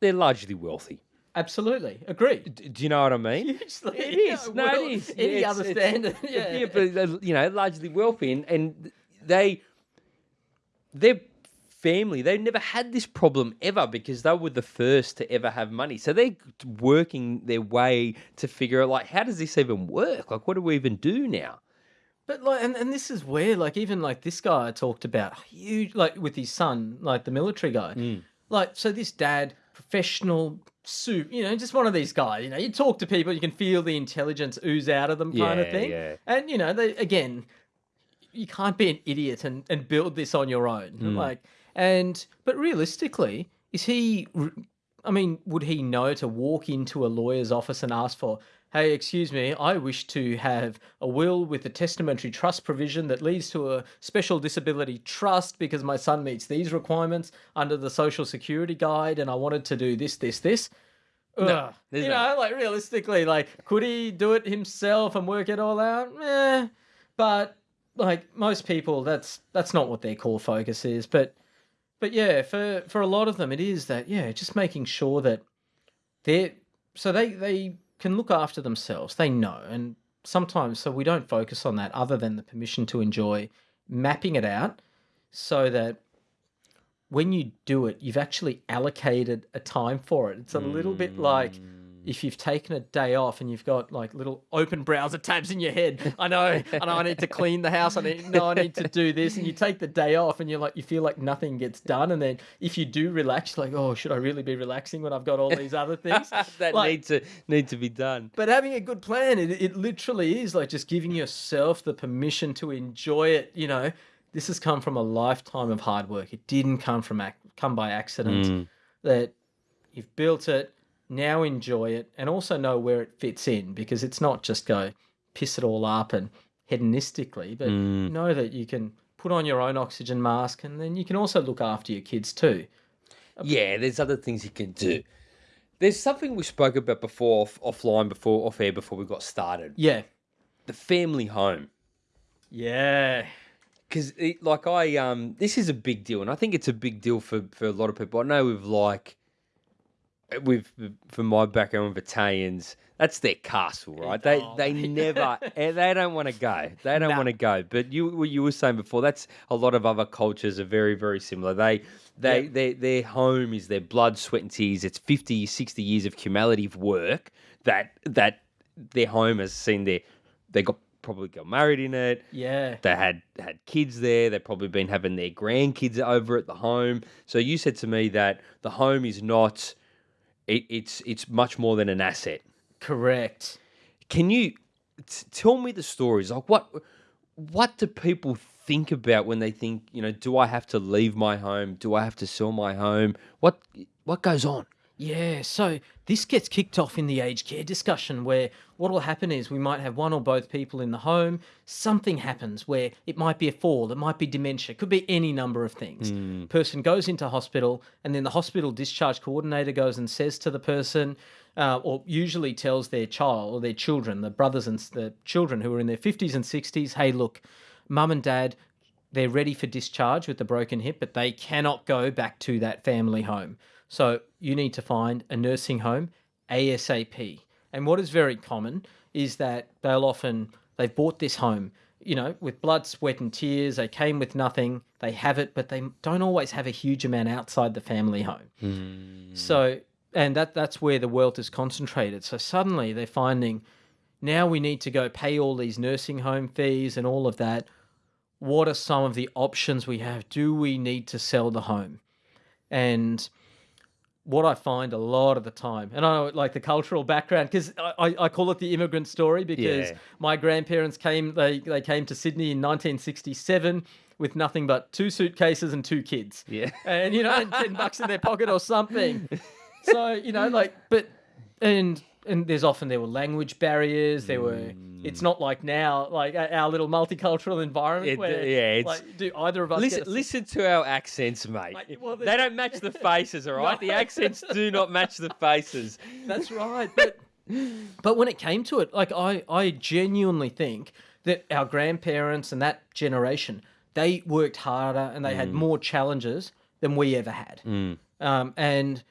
they're largely wealthy. Absolutely. Agree. D- Do you know what I mean? Hugely. It is. No, Well, it is. Any other it's- it's- standard. Yeah. yeah, but you know, largely wealthy, and, and they, their family, they've never had this problem ever because they were the first to ever have money. So they're working their way to figure out, like, how does this even work? Like, what do we even do now? But like, and, and this is where, like, even like this guy I talked about, huge, like with his son, like the military guy, Mm. like, so this dad, professional, soup, you know, just one of these guys, you know, you talk to people, you can feel the intelligence ooze out of them, kind of thing. yeah. And you know, they again, you can't be an idiot and and build this on your own, Mm. like, and but realistically, is he? I mean, would he know to walk into a lawyer's office and ask for, hey, excuse me, I wish to have a will with a testamentary trust provision that leads to a special disability trust because my son meets these requirements under the Social Security Guide and I wanted to do this, this, this. There's you no- know, like realistically, like, could he do it himself and work it all out? Eh. But like most people, that's that's not what their core focus is. But but yeah, for for a lot of them, it is that yeah, just making sure that they're so they they can look after themselves. They know, and sometimes so we don't focus on that other than the permission to enjoy, mapping it out so that when you do it, you've actually allocated a time for it. It's a little bit like mm. If you've taken a day off and you've got like little open browser tabs in your head. I know, I know I need to clean the house. I need no, I need to do this. And you take the day off and you're like you feel like nothing gets done. And then if you do relax, you're like, oh, should I really be relaxing when I've got all these other things? that Like- need to need to be done. But having a good plan, it, it literally is like just giving yourself the permission to enjoy it. You know, this has come from a lifetime of hard work. It didn't come from come by accident. Mm. That you've built it, now enjoy it, and also know where it fits in because it's not just go piss it all up and hedonistically, but know that you can put on your own oxygen mask and then you can also look after your kids too. Yeah, there's other things you can do. There's something we spoke about before off, offline, before off air, before we got started. Yeah. The family home. Yeah. because like I um this is a big deal, and I think it's a big deal for for a lot of people. I know with like with from my background with Italians, that's their castle, right? They Oh, they never eh, they don't want to go. They don't want to go. But you what you were saying before, that's a lot of other cultures are very very similar. They they their their home is their blood, sweat and tears. It's 50, 60 years of cumulative work that that their home has seen their they got probably got married in it Yeah. they had had kids there. They've probably been having their grandkids over at the home. So you said to me that the home is not. It, it's it's much more than an asset. Correct. Can you t- tell me the stories? Like what what do people think about when they think you know? Do I have to leave my home? Do I have to sell my home? What what goes on? Yeah, so this gets kicked off in the aged care discussion where what will happen is we might have one or both people in the home. Something happens where it might be a fall, it might be dementia, it could be any number of things. Person goes into hospital, and then the hospital discharge coordinator goes and says to the person, uh, or usually tells their child or their children, the brothers and the children who are in their 50s and 60s, hey, look, mum and dad, they're ready for discharge with the broken hip, but they cannot go back to that family home. So you need to find a nursing home ASAP. And what is very common is that they'll often they've bought this home, you know, with blood, sweat, and tears. They came with nothing. They have it, but they don't always have a huge amount outside the family home. Hmm. So, and that that's where the wealth is concentrated. So suddenly they're finding now we need to go pay all these nursing home fees and all of that. What are some of the options we have? Do we need to sell the home? And what I find a lot of the time, and I know like the cultural background, because I, I, I call it the immigrant story because Yeah. my grandparents came they they came to Sydney in 1967 with nothing but two suitcases and two kids. Yeah. and you know, and ten bucks in their pocket or something. So you know, like, but and and there's often there were language barriers. There were. Mm. It's not like now, like our little multicultural environment. It- where, yeah, it's- like, do either of us Listen, a, listen to our accents, mate. Mate, well, they don't match the faces, all right? The accents do not match the faces. That's right. But but when it came to it, like I I genuinely think that our grandparents and that generation they worked harder and they had mm. more challenges than we ever had. Mm. Um, and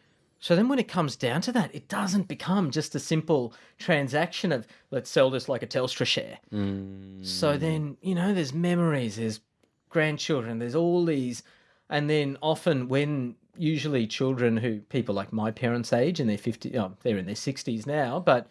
so then when it comes down to that, it doesn't become just a simple transaction of let's sell this like a Telstra share. So mm. then, you know, there's memories, there's grandchildren, there's all these. And then often when usually children who people like my parents' age and they're 50, oh, they're in their 60s now, but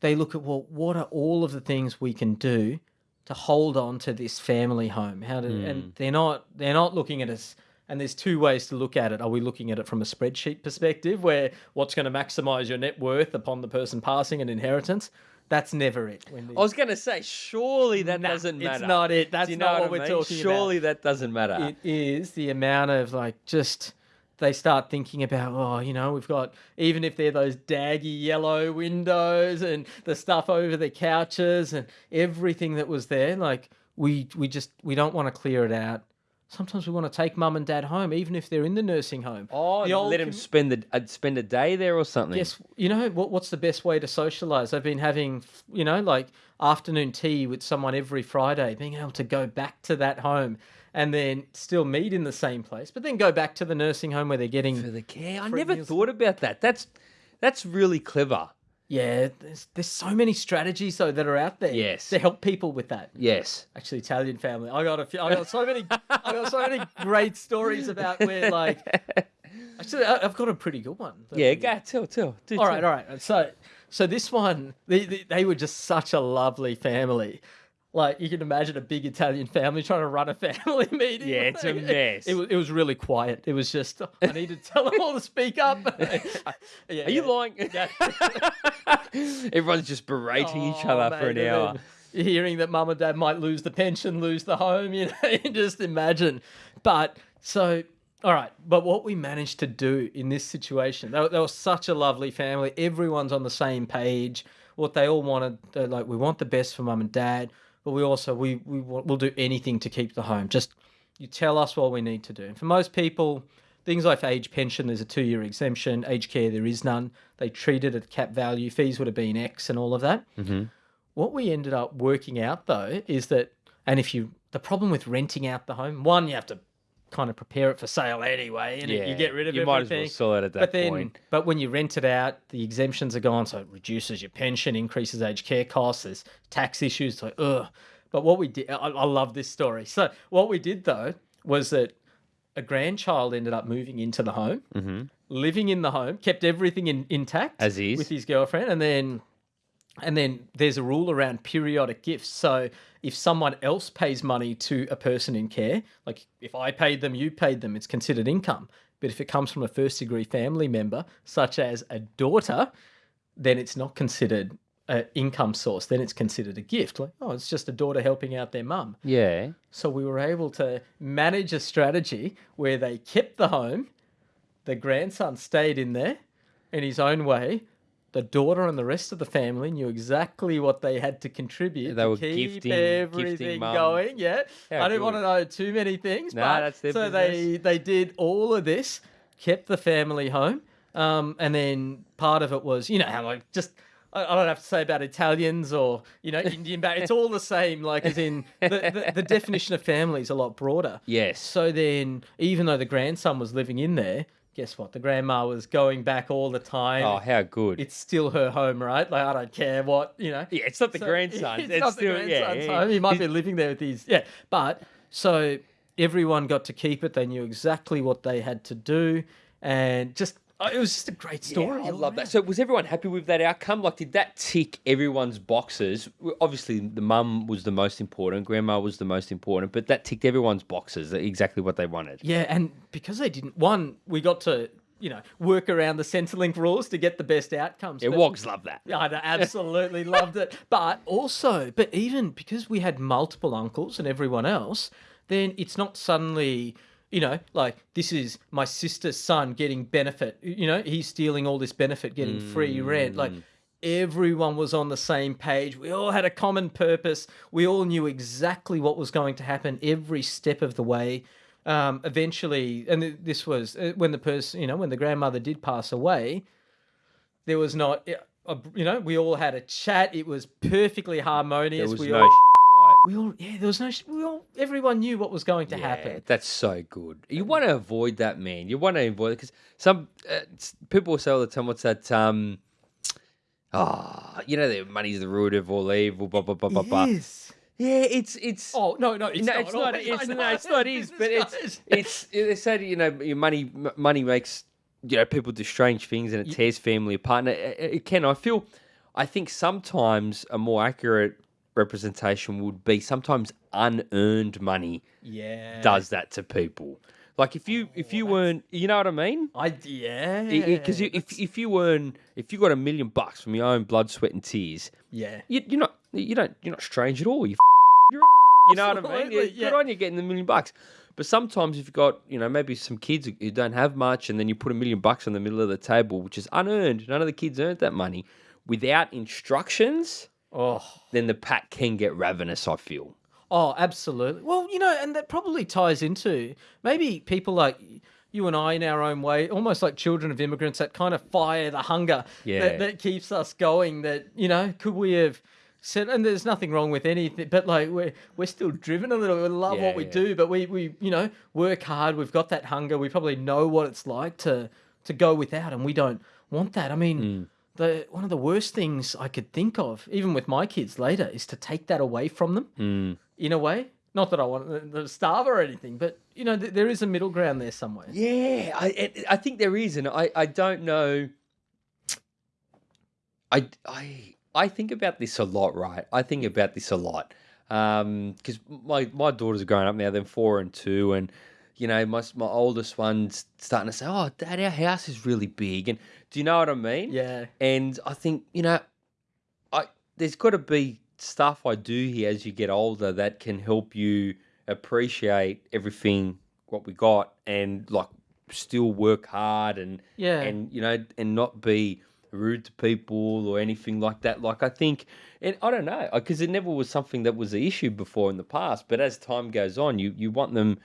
they look at, well, what are all of the things we can do to hold on to this family home? How to, and mm. they're not, they're not looking at us. And there's two ways to look at it. Are we looking at it from a spreadsheet perspective, where what's going to maximize your net worth upon the person passing an inheritance? That's never it. I was going to say, surely that Nah, doesn't matter. it's not it. That's you know not what I we're mean? talking about. Surely that doesn't matter. it is the amount of like just they start thinking about oh you know we've got even if they're those daggy yellow windows and the stuff over the couches and everything that was there like we we just we don't want to clear it out sometimes we want to take mum and dad home even if they're in the nursing home oh, The let him commu- spend the uh, spend a day there or something. Yes, you know what? What's the best way to socialize? I've been having, you know, like afternoon tea with someone every Friday, being able to go back to that home and then still meet in the same place, but then go back to the nursing home where they're getting For the care. I never meals. thought about that. That's that's really clever. Yeah, there's there's so many strategies though that are out there. Yes. to help people with that. Yes. Actually, Italian family. I got a few. I got so many. I got so many great stories about where like. Actually, I've got a pretty good one. Yeah, go tell, tell. Do All right, all right. So, so this one, they, they, they were just such a lovely family. Like you can imagine a big Italian family trying to run a family meeting. Yeah, it's a mess. It, was, it was really quiet. It was just I need to tell them all to speak up. Yeah, Are you yeah. lying? Everyone's just berating each Oh, other for an oh, hour. Hearing that mum and dad might lose the pension, lose the home, you know, just imagine. But so, all right. But what we managed to do in this situation, they, were- they were such a lovely family. Everyone's on the same page. What they all wanted, like, we want the best for mum and dad, but we also we we we'll do anything to keep the home. Just you tell us what we need to do. And for most people, things like age pension, there's a two year exemption. Age care, there is none. They treat it at cap value. Fees would have been X and all of that. Mm-hmm. What we ended up working out though is that, and if you, the problem with renting out the home, one, you have to kind of prepare it for sale anyway, and you get rid of it. you everything. might as well sell it at that but then, point. but when you rent it out, the exemptions are gone, so it reduces your pension, increases aged care costs. There's tax issues. So, ugh. But what we did, I, I love this story. So what we did though was that a grandchild ended up moving into the home, mm-hmm. living in the home, kept everything in, intact As is. with his girlfriend, and then and then there's a rule around periodic gifts. So if someone else pays money to a person in care, like if I paid them, you paid them, it's considered income. But if it comes from a first degree family member, such as a daughter, then it's not considered an income source. Then it's considered a gift. Like, oh, it's just a daughter helping out their mum. Yeah. So we were able to manage a strategy where they kept the home, the grandson stayed in there in his own way. The daughter and the rest of the family knew exactly what they had to contribute They to were keep gifting- everything gifting going. Yeah, How I didn't want to know too many things, Nah, but that's their so they they did all of this, kept the family home, um, and then part of it was you know how like just I don't have to say about Italians or you know Indian back. It's all the same. Like as in the, the, the definition of family is a lot broader. Yes. So then, even though the grandson was living in there, guess what? The grandma was going back all the time. Oh, how good. It's still her home, right? Like I don't care what you know. yeah, it's not the So, grandson. It's, It's, not still, the yeah, grandson's yeah. home. He might be living there with his yeah. But so everyone got to keep it. They knew exactly what they had to do, and just Oh, it was just a great story. Yeah, I love that. So, was everyone happy with that outcome? Like, did that tick everyone's boxes? Obviously, the mum was the most important, grandma was the most important, but that ticked everyone's boxes. Exactly what they wanted. Yeah, and because they didn't, one, we got to you know work around the Centrelink rules to get the best outcomes. Yeah, But- Wogs love that. Yeah, I absolutely loved it. But also, but even because we had multiple uncles and everyone else, then it's not suddenly, you know, like this is my sister's son getting benefit. You know, he's stealing all this benefit, getting free rent. Like everyone was on the same page. We all had a common purpose. We all knew exactly what was going to happen every step of the way. Um, eventually, and th- this was uh, when the person, you know, when the grandmother did pass away, there was not a, you know we all had a chat it was perfectly harmonious was we no all we all yeah there was no we all everyone knew what was going to. Yeah, happen that's so good. You want to avoid that, man. You want to avoid it because some uh, people say all the time, "What's that?" Um, ah, you know, the money's the root of all evil. Blah blah blah blah blah. yes Yeah, it's it's. oh no no it's no, not it's not. Oh, It's, I no, it's not. Is, but it's it's. They say you know your money money makes you know people do strange things and it tears family apart. And it it can. I feel. I think sometimes a more accurate representation would be sometimes unearned money yeah does that to people. Like if you oh, if you weren't, you know what I mean? I yeah Because if if you earn if you got a million bucks from your own blood, sweat, and tears, yeah you, you're not you don't you're not strange at all. You you're, you know what I mean? Absolutely, Yeah, Good on you getting the million bucks. But sometimes if you've got you know maybe some kids who don't have much, and then you put a million bucks on the middle of the table, which is unearned. None of the kids earned that money without instructions. Oh Then the pack can get ravenous. I feel. Oh, absolutely. Well, you know, and that probably ties into maybe people like you and I in our own way, almost like children of immigrants that kind of fire the hunger Yeah. that, that keeps us going. That, you know, could we have said, and there's nothing wrong with anything, but like we're, we're still driven a little. We love Yeah, what we yeah. do, but we, we, you know, work hard. We've got that hunger. We probably know what it's like to, to go without, and we don't want that. I mean, Hmm. The one of the worst things I could think of, even with my kids later, is to take that away from them Hmm. in a way. Not that I want them to starve or anything, but you know, th- there is a middle ground there somewhere. Yeah, I it- I think there is, and I I don't know. I I I think about this a lot, right? I think about this a lot because my my daughters are growing up now. They're four and two, and you know my my oldest one's starting to say, "Oh, Dad, our house is really big," and do you know what I mean? Yeah, And I think you know, I there's got to be stuff I do here as you get older that can help you appreciate everything what we got and like still work hard and yeah, and you know and not be rude to people or anything like that. Like I think, and I don't know, because it never was something that was an issue before in the past. But as time goes on, you you want them.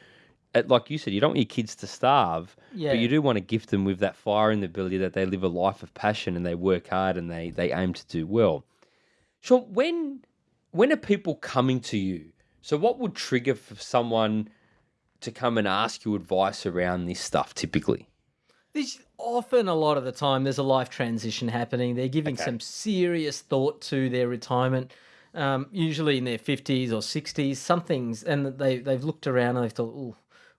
At- Like you said, you don't want your kids to starve, yeah. but you do want to gift them with that fire and the ability that they live a life of passion and they work hard and they they aim to do well. So when when are people coming to you? So what would trigger for someone to come and ask you advice around this stuff typically? There's often a lot of the time there's a life transition happening. They're giving Okay. some serious thought to their retirement. Um, usually in their fifties or sixties, something's and they they've looked around and they've thought, "Oh,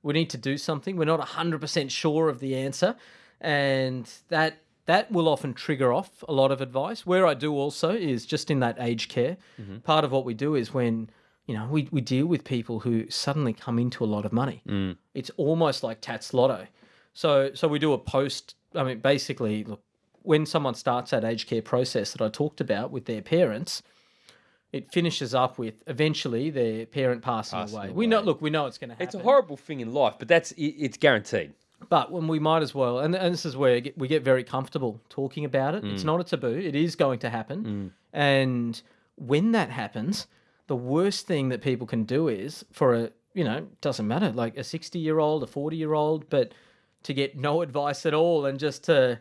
we need to do something." We're not hundred percent sure of the answer, and that that will often trigger off a lot of advice. Where I do also is just in that aged care. Mm-hmm. Part of what we do is when you know we, we deal with people who suddenly come into a lot of money. Mm. It's almost like Tatts Lotto. So so we do a post. I mean, basically, look, when someone starts that aged care process that I talked about with their parents, it finishes up with eventually their parent passing, Passing away. We know, look, we know it's going to happen. It's a horrible thing in life, but that's it, it's guaranteed. But when we might as well, and, and this is where get- we get very comfortable talking about it. Mm. It's not a taboo. It is going to happen. And when that happens, the worst thing that people can do is for a, you know, doesn't matter, like a 60 year old, a 40 year old, but to get no advice at all and just to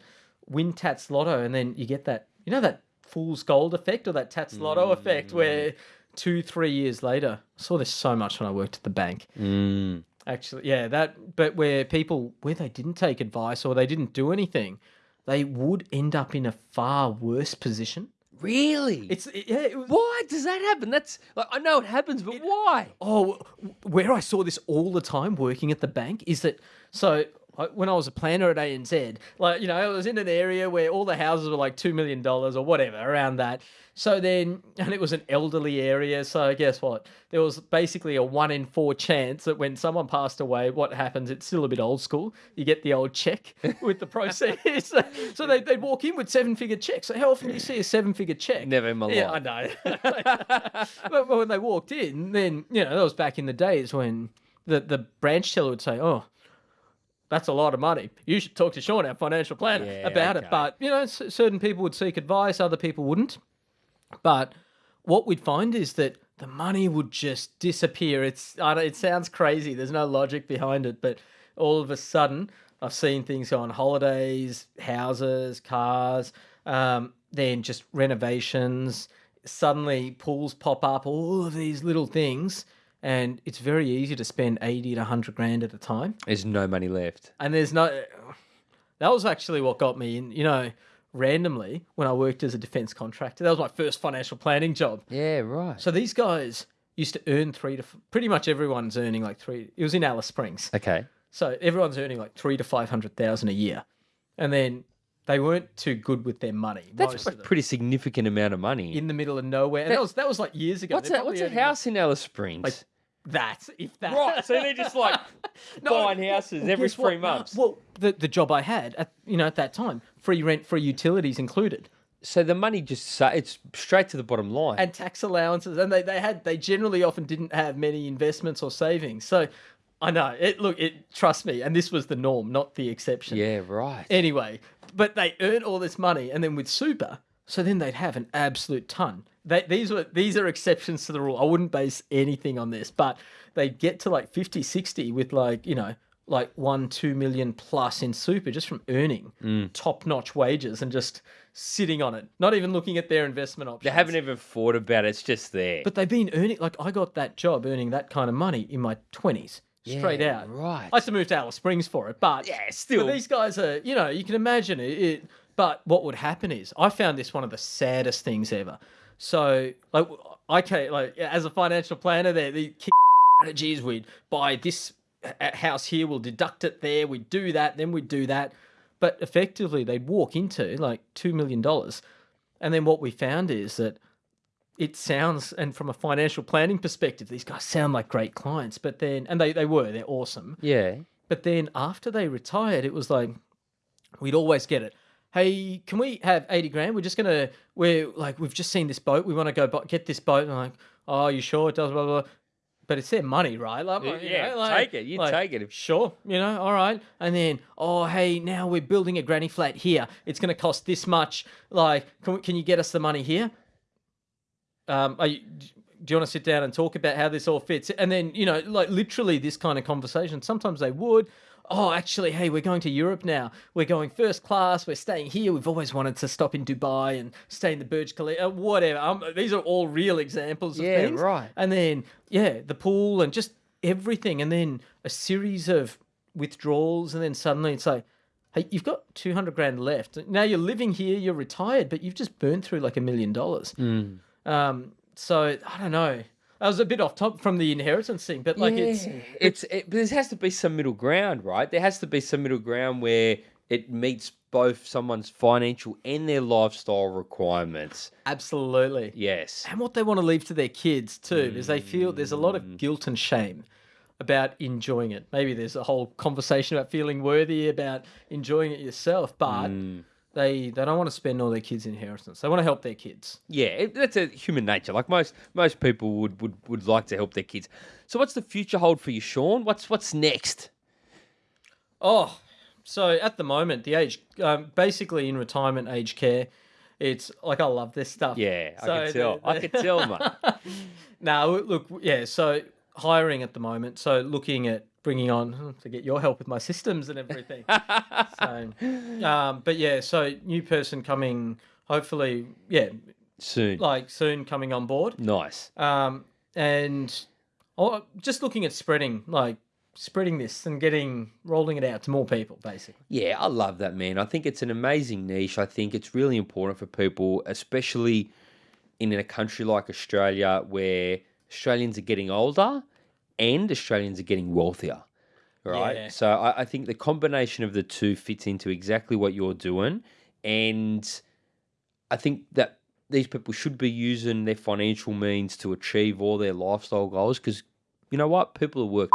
win Tatts Lotto. And then you get that, you know, that fool's gold effect or that Tatts Lotto effect, where two, three years later, I saw this so much when I worked at the bank. Mm. Actually, yeah, that. But where people where they didn't take advice or they didn't do anything, they would end up in a far worse position. Really? It's it- yeah. It was, why does that happen? That's like I know it happens, but why? Oh, where I saw this all the time working at the bank is that so I, when I was a planner at ANZ, like you know, I was in an area where all the houses were like two million dollars or whatever around that. So then, and it was an elderly area. So guess what? There was basically a one in four chance that when someone passed away, what happens? It's still a bit old school. You get the old check with the proceeds. so they they'd walk in with seven figure checks. So how often do you see a seven figure check? Never in my Yeah, I know. but, but when they walked in, then you know that was back in the days when the the branch teller would say, "Oh, that's a lot of money. You should talk to Sean, our financial planner, Yeah, about okay. it." But you know, certain people would seek advice, other people wouldn't. But what we'd find is that the money would just disappear. It's I don't, it sounds crazy. There's no logic behind it, but all of a sudden, I've seen things go on holidays, houses, cars, um, then just renovations. Suddenly, pools pop up. All of these little things, and it's very easy to spend eighty to hundred grand at a time There's no money left. and there's no that was actually what got me in you know randomly when i worked as a defense contractor that was my first financial planning job Yeah, right. so these guys used to earn three to pretty much everyone's earning like three it was in alice springs Okay. so everyone's earning like three to five hundred thousand a year and then they weren't too good with their money That's a pretty significant amount of money. in the middle of nowhere and that was that was like years ago what's that? What's a house in Alice Springs? like, that if that right. So they're just like No, buying houses well, every what? three No, months. Well, the the job I had at you know at that time, free rent, free utilities included, so the money just it's straight to the bottom line. and tax allowances, and they they had they generally often didn't have many investments or savings. So I know it. Look, it trust me, and this was the norm, not the exception. yeah, right. Anyway, but they earn all this money, and then with super, so then they'd have an absolute ton. They, these were these are exceptions to the rule. I wouldn't base anything on this, but they get to like 50, 60 with like you know like one, two million plus in super just from earning mm. top notch wages and just sitting on it, not even looking at their investment options. They haven't even thought about it. It's just there. But they've been earning like I got that job earning that kind of money in my twenties, straight Yeah, out. right. I had to move to Alice Springs for it, but Yeah, still. but these guys are you know you can imagine it, it. But what would happen is I found this one of the saddest things ever. So like I can like as a financial planner, there the strategies we'd buy this house here, we'll deduct it there, we'd do that, then we'd do that. But effectively, they'd walk into like two million dollars, and then what we found is that it sounds and from a financial planning perspective these guys sound like great clients but then and they, they were they're awesome yeah. but then after they retired it was like we'd always get it hey can we have 80 grand we're just gonna we're like we've just seen this boat we want to go get this boat and I'm like oh you sure it does blah blah blah. but it's their money right like, you Yeah, know, like- take it. You like, take it. Sure, you know, all right. And then, oh, hey, now we're building a granny flat here. It's going to cost this much. Like, can, we, can you get us the money here? Um, are you, do you want to sit down and talk about how this all fits? And then, you know, like literally this kind of conversation. Sometimes they would. Oh, actually, hey, we're going to Europe now. We're going first class. We're staying here. We've always wanted to stop in Dubai and stay in the Burj Khalifa. uh, Whatever. Um, these are all real examples of Yeah, things. right. And then, yeah, the pool and just everything. And then a series of withdrawals. And then suddenly it's like, hey, you've got 200 grand left. Now you're living here, you're retired, but you've just burned through like a million dollars. Um, so I don't know. I was a bit off top from the inheritance thing, but like it's Yeah. it's it, but there has to be some middle ground, right? There has to be some middle ground where it meets both someone's financial and their lifestyle requirements. absolutely. Yes. And what they want to leave to their kids too, is they feel there's a lot of guilt and shame about enjoying it. Maybe there's a whole conversation about feeling worthy about enjoying it yourself, but they they don't want to spend all their kids' inheritance. They want to help their kids. Yeah, it, that's a human nature. Like most most people would, would would like to help their kids. So what's the future hold for you, Sean? What's what's next? Oh, so at the moment, the age, um, basically in retirement age care, it's like I love this stuff. Yeah, I can tell. the- I can tell, mate. Now, look, yeah, so hiring at the moment, so looking at bringing on hmm, to get your help with my systems and everything. so, um, but yeah, so new person coming hopefully, yeah, Soon. like soon coming on board. nice. Um, and oh, just looking at spreading, like spreading this and getting rolling it out to more people, basically. Yeah, I love that, man. I think it's an amazing niche. I think it's really important for people, especially in a country like Australia where Australians are getting older and Australians are getting wealthier. Right. Yeah. So I, I think the combination of the two fits into exactly what you're doing. And I think that these people should be using their financial means to achieve all their lifestyle goals because you know what? People have worked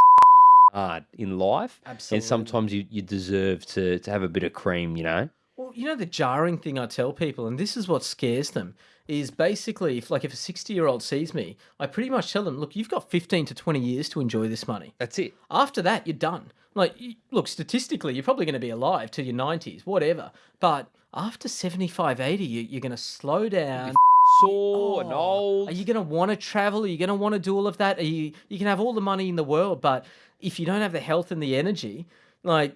hard in life. Absolutely. And sometimes you, you deserve to, to have a bit of cream, you know? Well, you know the jarring thing I tell people, and this is what scares them, is basically if like if a sixty year old sees me, I pretty much tell them, look, you've got fifteen to twenty years to enjoy this money. That's it. After that, you're done. Like, look, statistically, you're probably going to be alive till your 90s, whatever. But after 75, 80, you, you're going to slow down. Sore and Oh, old. Are you going to want to travel? Are you going to want to do all of that? Are you you can have all the money in the world, but if you don't have the health and the energy, like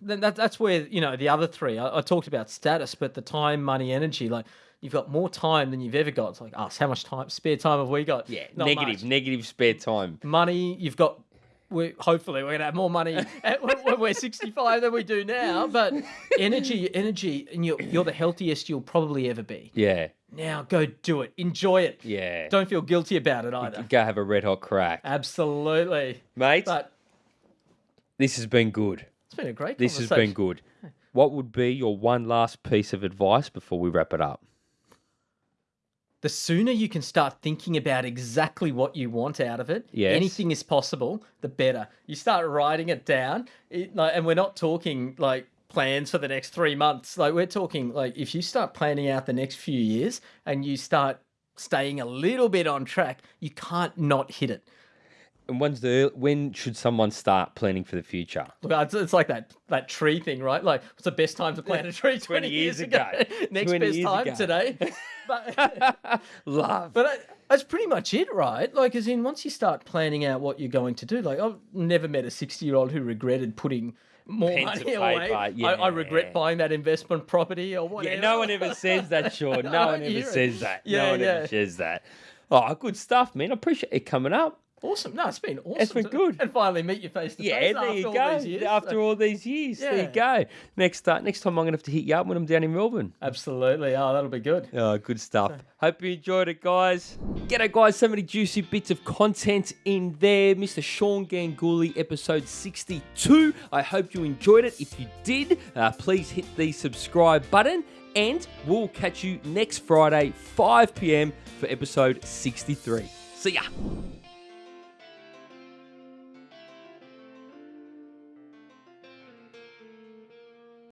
then that, that's where you know the other three. I, I talked about status, but the time, money, energy. Like you've got more time than you've ever got. It's like us. How much time, spare time have we got? yeah, Not negative, negative spare time. Money, you've got. We hopefully we're gonna have more money at, when, when we're 65 than we do now. But energy, energy, and you're you're the healthiest you'll probably ever be. Yeah, Now go do it. Enjoy it. yeah. Don't feel guilty about it either. Go have a red hot crack. Absolutely. Mate, But this has been good. It's been a great This has been good. What would be your one last piece of advice before we wrap it up? The sooner you can start thinking about exactly what you want out of it, Yes. anything is possible, the better. You start writing it down, it, like, and we're not talking like plans for the next three months. Like we're talking like if you start planning out the next few years and you start staying a little bit on track, you can't not hit it. And when's the when should someone start planning for the future? Look, it's, like that that tree thing, right? Like, what's the best time to plant a tree? 20, years, ago. ago. Next best time ago. today. but Love. but I, that's pretty much it, right? Like, as in, once you start planning out what you're going to do, like, I've never met a 60 year old who regretted putting more Pen money away. I, I regret buying that investment property or whatever. Yeah, no one ever says that, Sean. No one ever it. says that. Yeah, no one yeah. ever says that. Oh, good stuff, man. I appreciate it coming up. Awesome. No, it's been awesome. It's been to- good. And finally meet you face to Yeah, face there after you all go. these years. After all these years, there you go. Next, uh, next time I'm gonna have to hit you up when I'm down in Melbourne. Absolutely. Oh, that'll be good. Oh, good stuff. Hope you enjoyed it, guys. Get G'day, guys. So many juicy bits of content in there. Mr. Sean Ganguly, episode 62. I hope you enjoyed it. If you did, uh, please hit the subscribe button. And we'll catch you next Friday, 5 p.m., for episode 63. See ya.